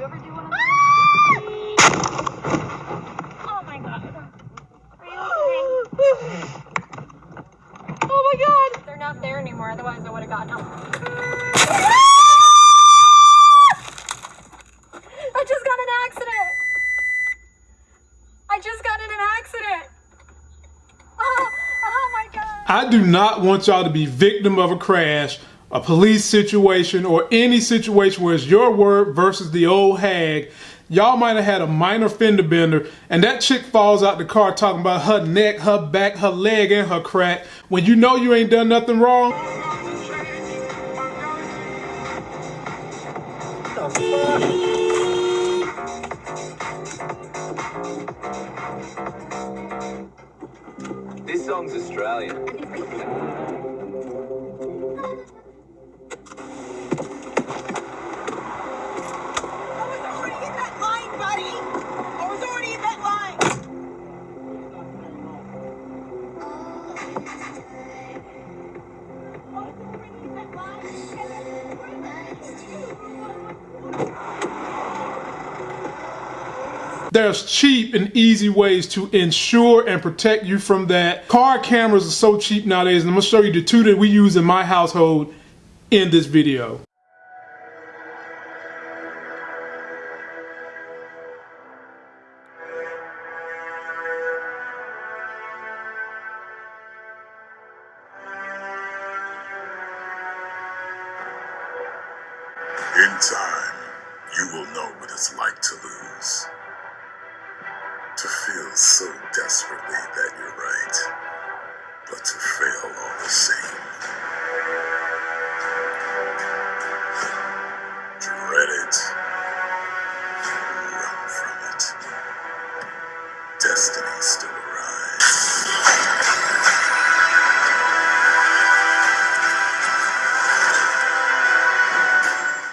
you ever do one of ah! Oh my god. Are you okay? Oh my god! They're not there anymore, otherwise I would have gotten them. I just got in an accident. I just got in an accident. Oh, oh my god. I do not want y'all to be victim of a crash, a police situation, or any situation where it's your word versus the old hag. Y'all might have had a minor fender bender, and that chick falls out the car talking about her neck, her back, her leg, and her crack when you know you ain't done nothing wrong. This song's Australian. There's cheap and easy ways to ensure and protect you from that. Car cameras are so cheap nowadays, and I'm gonna show you the two that we use in my household in this video. In time, you will know what it's like to lose. To feel so desperately that you're right, but to fail all the same.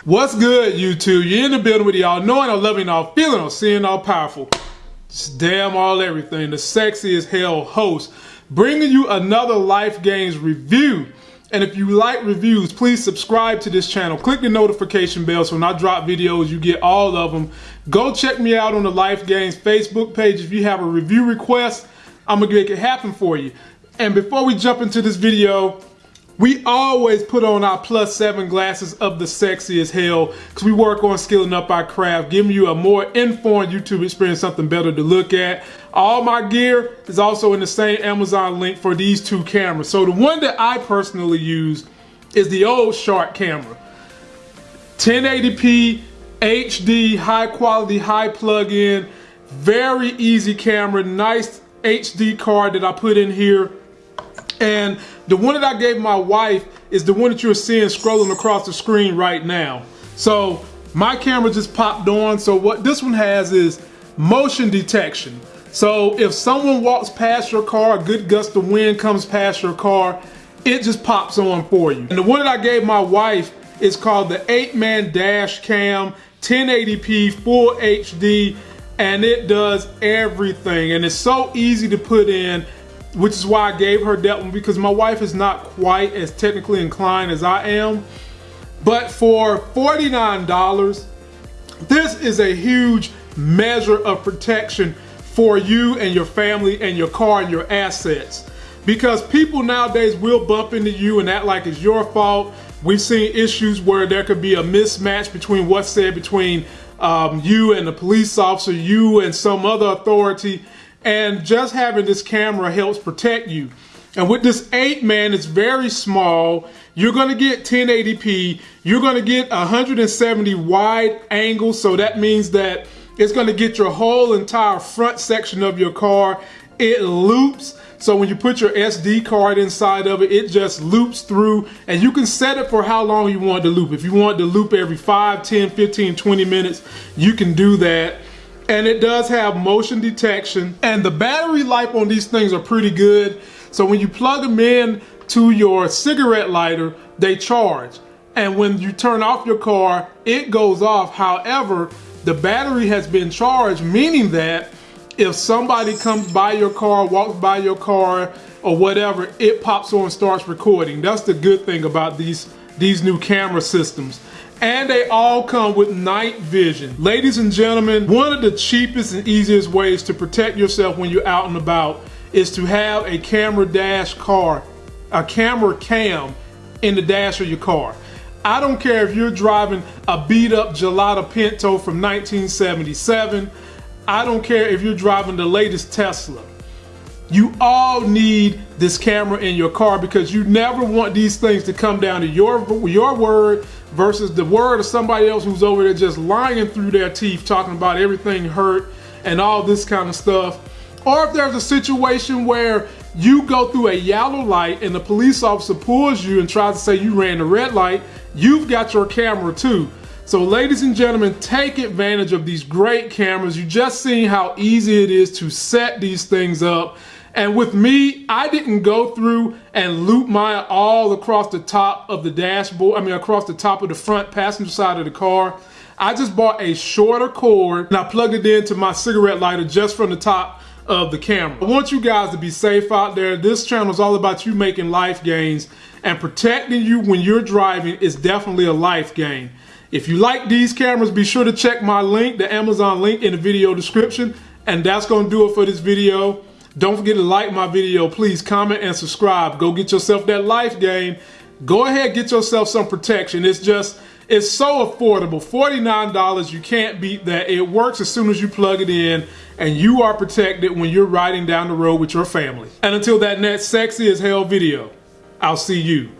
What's good, YouTube? You're in the building with y'all, knowing all loving all feeling all seeing all powerful. Just damn all everything. The sexy as hell host, bringing you another Life Gains review. And if you like reviews, please subscribe to this channel. Click the notification bell so when I drop videos, you get all of them. Go check me out on the Life Gains Facebook page. If you have a review request, I'm gonna make it happen for you. And before we jump into this video, we always put on our plus seven glasses of the sexy as hell because we work on skilling up our craft, giving you a more informed YouTube experience, something better to look at. All my gear is also in the same Amazon link for these two cameras. So the one that I personally use is the old Shark camera. 1080p, HD, high quality, high plug-in, very easy camera, nice HD card that I put in here. And the one that I gave my wife is the one that you're seeing scrolling across the screen right now. So my camera just popped on. So what this one has is motion detection. So if someone walks past your car, a good gust of wind comes past your car, it just pops on for you. And the one that I gave my wife is called the Apeman dash cam, 1080p, full HD, and it does everything. And it's so easy to put in which is why I gave her that one because my wife is not quite as technically inclined as I am. But for $49, this is a huge measure of protection for you and your family and your car and your assets. Because people nowadays will bump into you and act like it's your fault. We've seen issues where there could be a mismatch between what's said between um, you and the police officer, you and some other authority, and just having this camera helps protect you. And with this Apeman, it's very small. You're gonna get 1080p. You're gonna get 170 wide angle. So that means that it's gonna get your whole entire front section of your car. It loops. So when you put your SD card inside of it, it just loops through and you can set it for how long you want to loop. If you want to loop every 5, 10, 15, 20 minutes, you can do that and it does have motion detection. And the battery life on these things are pretty good. So when you plug them in to your cigarette lighter they charge. And when you turn off your car it goes off. However the battery has been charged meaning that if somebody comes by your car walks by your car or whatever it pops on and starts recording. That's the good thing about these these new camera systems and they all come with night vision. Ladies and gentlemen, one of the cheapest and easiest ways to protect yourself when you're out and about is to have a camera dash car, a camera cam in the dash of your car. I don't care if you're driving a beat up Gelada Pinto from 1977. I don't care if you're driving the latest Tesla. You all need this camera in your car because you never want these things to come down to your, your word versus the word of somebody else who's over there just lying through their teeth talking about everything hurt and all this kind of stuff. Or if there's a situation where you go through a yellow light and the police officer pulls you and tries to say you ran the red light, you've got your camera too. So ladies and gentlemen, take advantage of these great cameras. You just seen how easy it is to set these things up. And with me, I didn't go through and loop mine all across the top of the dashboard, I mean across the top of the front passenger side of the car. I just bought a shorter cord and I plugged it into my cigarette lighter just from the top of the camera. I want you guys to be safe out there. This channel is all about you making life gains and protecting you when you're driving is definitely a life gain. If you like these cameras, be sure to check my link, the Amazon link in the video description. And that's gonna do it for this video. Don't forget to like my video. Please comment and subscribe. Go get yourself that life game. Go ahead, get yourself some protection. It's just, it's so affordable. $49, you can't beat that. It works as soon as you plug it in and you are protected when you're riding down the road with your family. And until that next sexy as hell video, I'll see you